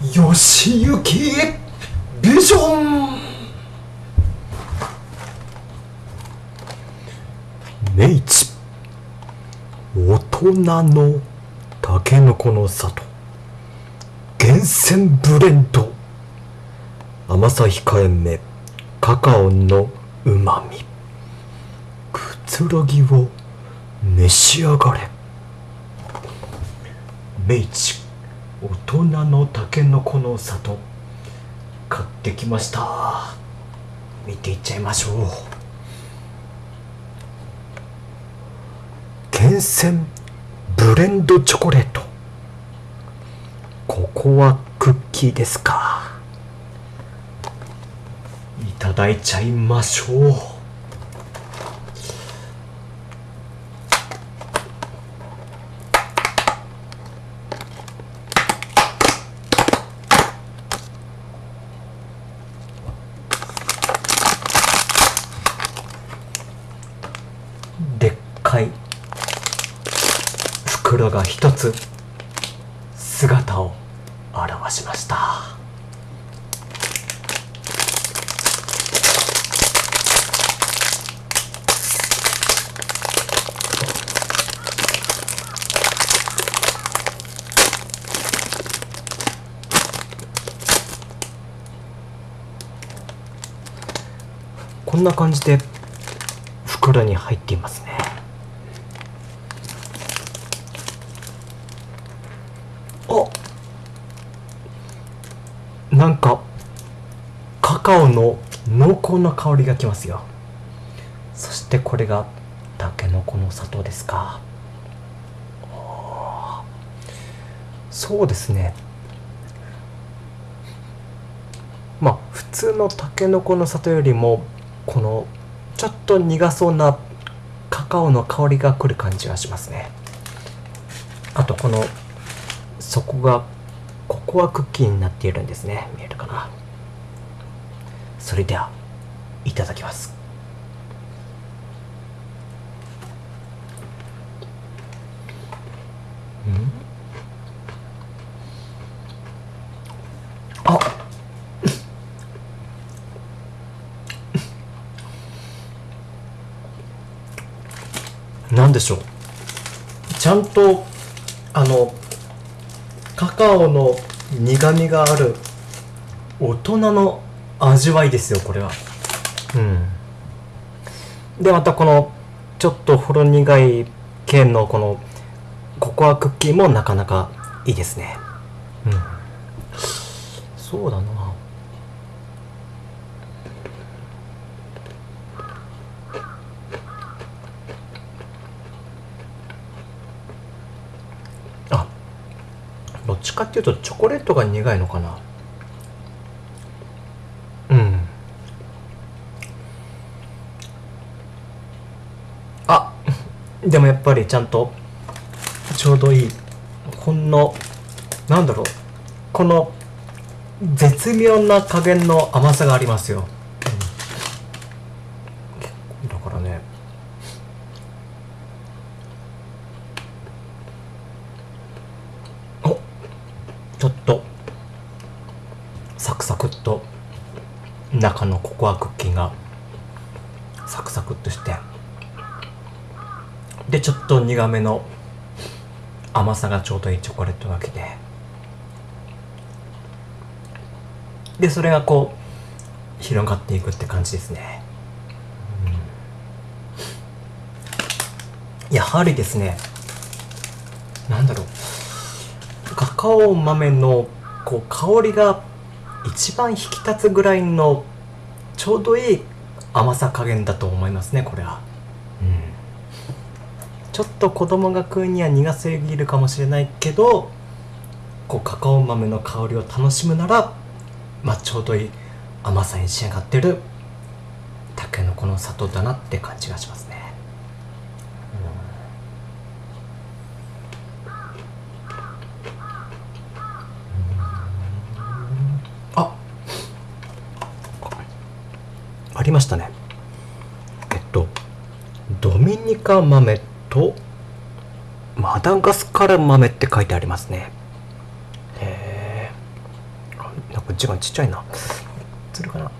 よしゆきビジョン。明治大人のたけのこの里。厳選ブレンド。甘さ控えめ。カカオのうまみくつろぎを召し上がれ。明治大人のたけのこの里買ってきました。見ていっちゃいましょう。厳選ブレンドチョコレート。ここはクッキーですか。いただいちゃいましょうでっかい袋が一つ姿を現しました。こんな感じで袋に入っていますねあなんかカカオの濃厚な香りがきますよ。そしてこれがタケノコの砂糖ですか。そうですね。まあ普通のタケノコの里よりもこのちょっと苦そうなカカオの香りがくる感じがしますね。あとこの底がここはクッキーになっているんですね。見えるかな？それではいただきます。ん？あ。なんでしょう？ちゃんとあのカカオの苦みがある大人の味わいですよこれは。うん。でまたこのちょっとほろ苦い系のこのココアクッキーもなかなかいいですね。うん。そうだなあどっちかっていうとチョコレートが苦いのかな。うん。あでもやっぱりちゃんとちょうどいい。ほんのなんだろう。この絶妙な加減の甘さがありますよ、うん、だからねおちょっとサクサクっと中のココアクッキーがサクサクっとして。でちょっと苦めの甘さがちょうどいいチョコレートがきて。でそれがこう広がっていくって感じですね、うん。やはりですね。なんだろう。カカオ豆のこう香りが一番引き立つぐらいのちょうどいい甘さ加減だと思いますねこれは、うん、ちょっと子供が食うには苦すぎるかもしれないけどこうカカオ豆の香りを楽しむならまあちょうどいい甘さに仕上がってるたけのこの砂糖だなって感じがしますね、あありましたねえっとミニカ豆とマダガスカル豆って書いてありますね。へえ違うちっちゃいな。つるかな？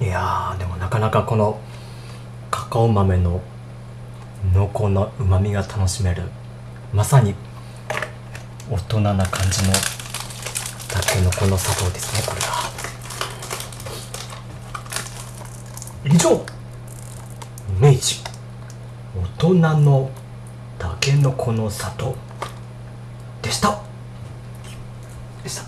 うん。いやでもなかなかこのカカオ豆の濃厚なうまみが楽しめるまさに大人な感じのたけのこの砂糖ですねこれが。以上。明治。大人のたけのこの里でした。でした。